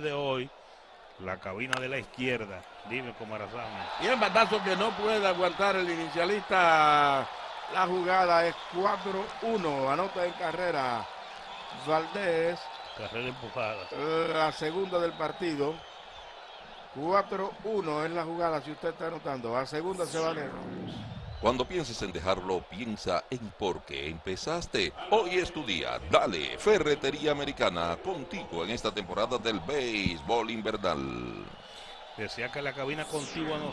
de hoy, la cabina de la izquierda. Dime, Comarazán. Y el batazo que no puede aguantar el inicialista. La jugada es 4-1. Anota en carrera Valdés. Carrera empujada. La segunda del partido. 4-1 es la jugada, si usted está anotando. A segunda se va Nero. Cuando pienses en dejarlo, piensa en por qué empezaste. Hoy es tu día. Dale, Ferretería Americana, contigo en esta temporada del béisbol invernal. Decía que la cabina contigua nosotros.